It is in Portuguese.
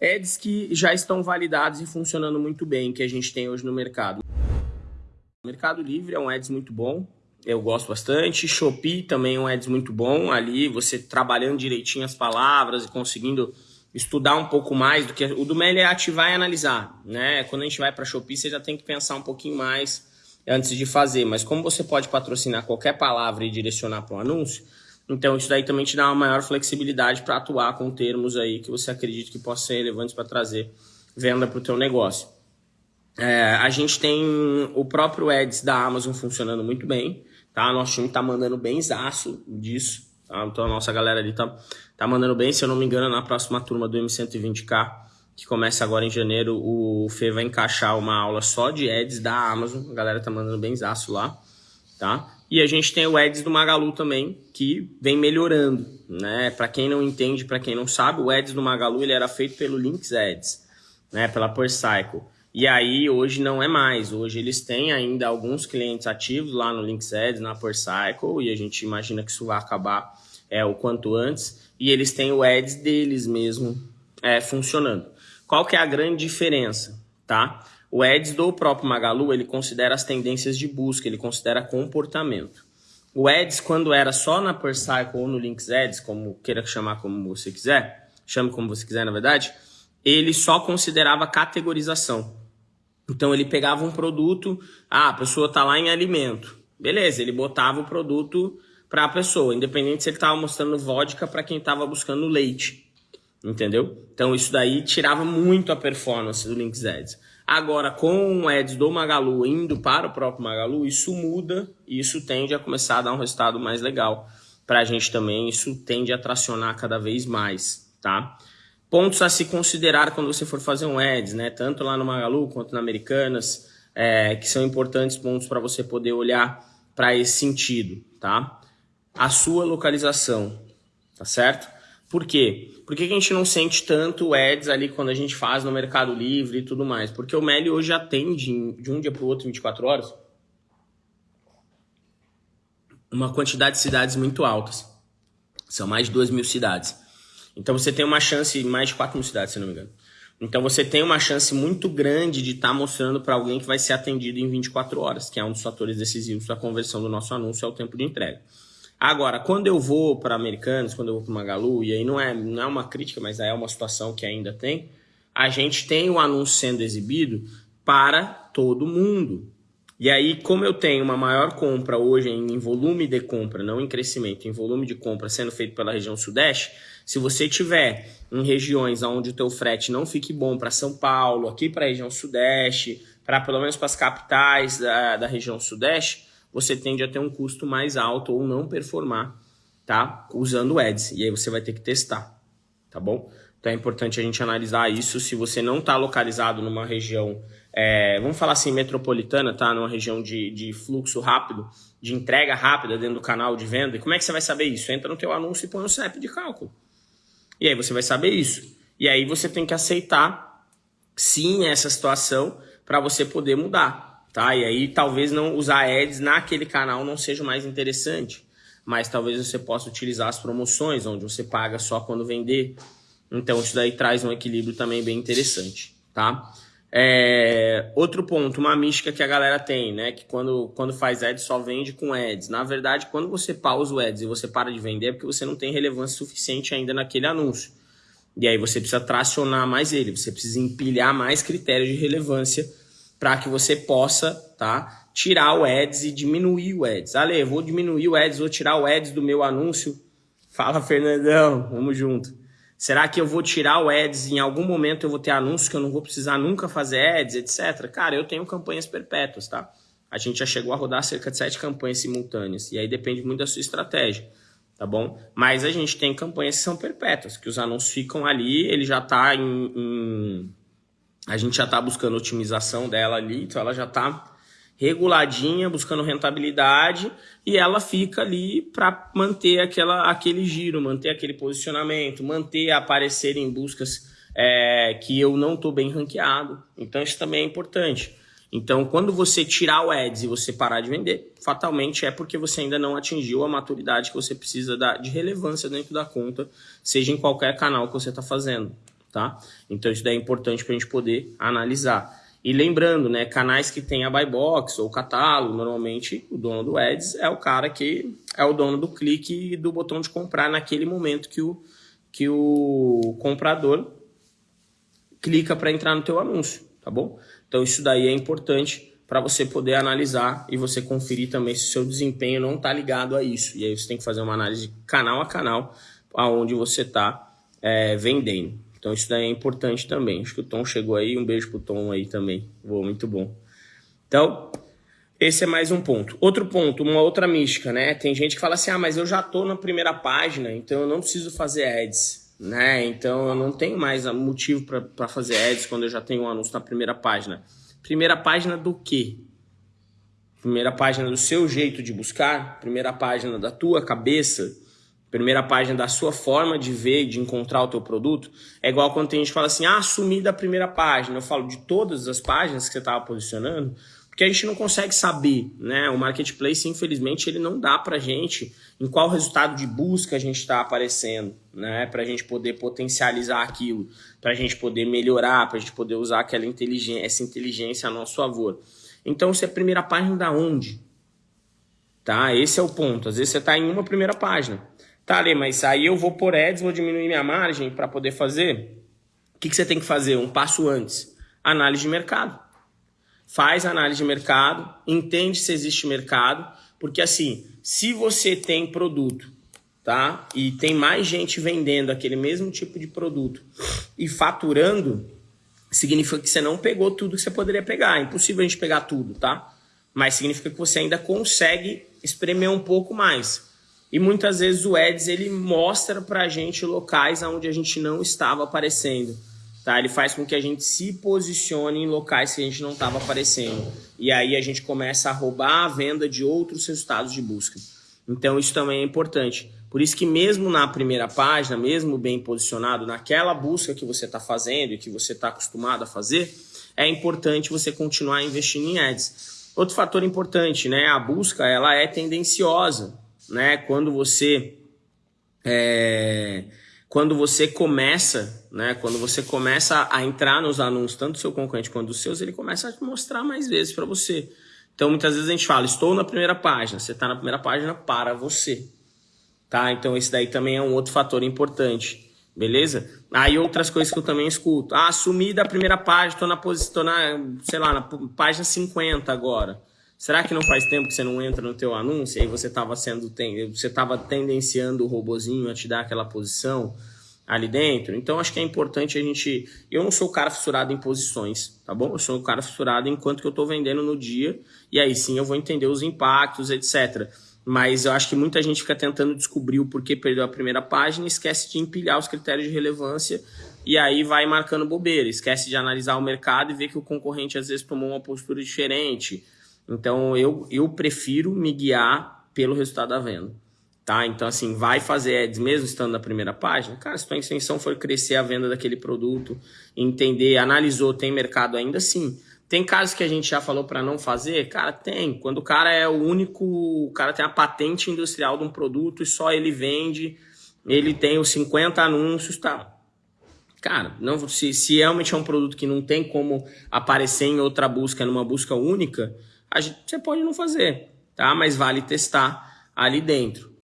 Ads que já estão validados e funcionando muito bem, que a gente tem hoje no mercado. O Mercado Livre é um ads muito bom, eu gosto bastante. Shopee também é um ads muito bom, ali você trabalhando direitinho as palavras e conseguindo estudar um pouco mais do que o do Meli é ativar e analisar, né? Quando a gente vai para Shopee, você já tem que pensar um pouquinho mais antes de fazer, mas como você pode patrocinar qualquer palavra e direcionar para um anúncio, então, isso daí também te dá uma maior flexibilidade para atuar com termos aí que você acredita que possam ser relevantes para trazer venda para o teu negócio. É, a gente tem o próprio Ads da Amazon funcionando muito bem, tá? Nosso time tá mandando bem zaço disso, tá? Então, a nossa galera ali tá, tá mandando bem. Se eu não me engano, na próxima turma do M120K, que começa agora em janeiro, o Fê vai encaixar uma aula só de Ads da Amazon. A galera tá mandando bem zaço lá, tá? E a gente tem o Ads do Magalu também, que vem melhorando, né? Para quem não entende, para quem não sabe, o Ads do Magalu ele era feito pelo Links Ads, né? Pela PerCycle. E aí hoje não é mais. Hoje eles têm ainda alguns clientes ativos lá no Links Ads, na PerCycle, e a gente imagina que isso vai acabar é, o quanto antes. E eles têm o Ads deles mesmo é, funcionando. Qual que é a grande diferença, tá? O Ads do próprio Magalu, ele considera as tendências de busca, ele considera comportamento. O Ads, quando era só na PerCycle ou no Links Ads, como queira chamar como você quiser, chame como você quiser, na verdade, ele só considerava categorização. Então ele pegava um produto, ah, a pessoa está lá em alimento. Beleza, ele botava o produto para a pessoa, independente se ele estava mostrando vodka para quem estava buscando leite. Entendeu? Então isso daí tirava muito a performance do Links Ads. Agora, com o ads do Magalu indo para o próprio Magalu, isso muda e isso tende a começar a dar um resultado mais legal para a gente também. Isso tende a tracionar cada vez mais, tá? Pontos a se considerar quando você for fazer um ads, né? Tanto lá no Magalu quanto na Americanas, é, que são importantes pontos para você poder olhar para esse sentido, tá? A sua localização, tá certo? Por quê? Por que, a gente não sente tanto ads ali quando a gente faz no Mercado Livre e tudo mais? Porque o Meli hoje atende de um dia para o outro 24 horas uma quantidade de cidades muito altas. São mais de 2 mil cidades. Então você tem uma chance, mais de 4 mil cidades, se não me engano. Então você tem uma chance muito grande de estar tá mostrando para alguém que vai ser atendido em 24 horas, que é um dos fatores decisivos da conversão do nosso anúncio, é o tempo de entrega. Agora, quando eu vou para Americanos, quando eu vou para Magalu, e aí não é, não é uma crítica, mas é uma situação que ainda tem, a gente tem o anúncio sendo exibido para todo mundo. E aí, como eu tenho uma maior compra hoje em volume de compra, não em crescimento, em volume de compra sendo feito pela região sudeste, se você tiver em regiões onde o teu frete não fique bom para São Paulo, aqui para a região sudeste, para pelo menos para as capitais da, da região sudeste, você tende a ter um custo mais alto ou não performar, tá? Usando ads. E aí você vai ter que testar, tá bom? Então é importante a gente analisar isso. Se você não está localizado numa região, é, vamos falar assim, metropolitana, tá? Numa região de, de fluxo rápido, de entrega rápida dentro do canal de venda. E como é que você vai saber isso? Entra no teu anúncio e põe o CEP de cálculo. E aí você vai saber isso. E aí você tem que aceitar, sim, essa situação para você poder mudar tá? E aí talvez não usar ads naquele canal não seja mais interessante, mas talvez você possa utilizar as promoções, onde você paga só quando vender. Então isso daí traz um equilíbrio também bem interessante, tá? É, outro ponto, uma mística que a galera tem, né? Que quando, quando faz ads só vende com ads. Na verdade, quando você pausa o ads e você para de vender, é porque você não tem relevância suficiente ainda naquele anúncio. E aí você precisa tracionar mais ele, você precisa empilhar mais critérios de relevância para que você possa tá, tirar o ads e diminuir o ads. Ale, vou diminuir o ads, vou tirar o ads do meu anúncio. Fala, Fernandão, vamos junto. Será que eu vou tirar o ads em algum momento eu vou ter anúncio que eu não vou precisar nunca fazer ads, etc? Cara, eu tenho campanhas perpétuas, tá? A gente já chegou a rodar cerca de sete campanhas simultâneas e aí depende muito da sua estratégia, tá bom? Mas a gente tem campanhas que são perpétuas, que os anúncios ficam ali, ele já está em, em a gente já está buscando otimização dela ali, então ela já está reguladinha, buscando rentabilidade e ela fica ali para manter aquela, aquele giro, manter aquele posicionamento, manter aparecer em buscas é, que eu não estou bem ranqueado. Então isso também é importante. Então, quando você tirar o ads e você parar de vender, fatalmente é porque você ainda não atingiu a maturidade que você precisa de relevância dentro da conta, seja em qualquer canal que você está fazendo tá? Então isso daí é importante para a gente poder analisar. E lembrando, né, canais que tem a buy box ou catálogo, normalmente o dono do ads é o cara que é o dono do clique e do botão de comprar naquele momento que o, que o comprador clica para entrar no teu anúncio, tá bom? Então isso daí é importante para você poder analisar e você conferir também se o seu desempenho não está ligado a isso. E aí você tem que fazer uma análise canal a canal aonde você está é, vendendo. Então isso daí é importante também. Acho que o Tom chegou aí. Um beijo pro Tom aí também. Boa, muito bom. Então, esse é mais um ponto. Outro ponto, uma outra mística, né? Tem gente que fala assim: ah, mas eu já tô na primeira página, então eu não preciso fazer ads, né? Então eu não tenho mais motivo para fazer ads quando eu já tenho um anúncio na primeira página. Primeira página do quê? Primeira página do seu jeito de buscar? Primeira página da tua cabeça? Primeira página da sua forma de ver, de encontrar o teu produto, é igual quando tem gente que fala assim, ah, sumi da primeira página. Eu falo de todas as páginas que você estava posicionando, porque a gente não consegue saber, né? O marketplace, infelizmente, ele não dá pra gente em qual resultado de busca a gente está aparecendo, né? Pra gente poder potencializar aquilo, pra gente poder melhorar, pra gente poder usar aquela inteligência, essa inteligência a nosso favor. Então, se é a primeira página da onde? Tá? Esse é o ponto. Às vezes você está em uma primeira página. Tá, Lê, mas aí eu vou por ads, vou diminuir minha margem para poder fazer. O que, que você tem que fazer? Um passo antes. Análise de mercado. Faz análise de mercado, entende se existe mercado, porque assim, se você tem produto, tá? E tem mais gente vendendo aquele mesmo tipo de produto e faturando, significa que você não pegou tudo que você poderia pegar. É impossível a gente pegar tudo, tá? Mas significa que você ainda consegue espremer um pouco mais. E muitas vezes o Ads ele mostra para a gente locais onde a gente não estava aparecendo. Tá? Ele faz com que a gente se posicione em locais que a gente não estava aparecendo. E aí a gente começa a roubar a venda de outros resultados de busca. Então isso também é importante. Por isso que mesmo na primeira página, mesmo bem posicionado naquela busca que você está fazendo e que você está acostumado a fazer, é importante você continuar investindo em ads. Outro fator importante, né? A busca ela é tendenciosa né? Quando você é, quando você começa, né? Quando você começa a entrar nos anúncios, tanto do seu concorrente quanto dos seus, ele começa a mostrar mais vezes para você. Então, muitas vezes a gente fala, estou na primeira página. Você está na primeira página para você, tá? Então, esse daí também é um outro fator importante, beleza? Aí, outras coisas que eu também escuto. Ah, sumi da primeira página, estou na posição, na, sei lá, na página 50 agora. Será que não faz tempo que você não entra no teu anúncio e você estava sendo você estava tendenciando o robozinho a te dar aquela posição ali dentro? Então acho que é importante a gente, eu não sou o cara fissurado em posições, tá bom? Eu sou o cara fissurado enquanto que eu estou vendendo no dia e aí sim eu vou entender os impactos, etc. Mas eu acho que muita gente fica tentando descobrir o porquê perdeu a primeira página e esquece de empilhar os critérios de relevância e aí vai marcando bobeira, esquece de analisar o mercado e ver que o concorrente às vezes tomou uma postura diferente então eu, eu prefiro me guiar pelo resultado da venda. Tá? Então, assim, vai fazer ads mesmo estando na primeira página? Cara, se tua intenção for crescer a venda daquele produto, entender, analisou, tem mercado ainda, sim. Tem casos que a gente já falou para não fazer? Cara, tem. Quando o cara é o único, o cara tem a patente industrial de um produto e só ele vende, ele tem os 50 anúncios, tá? Cara, não, se, se realmente é um produto que não tem como aparecer em outra busca, numa busca única, gente, você pode não fazer, tá? Mas vale testar ali dentro.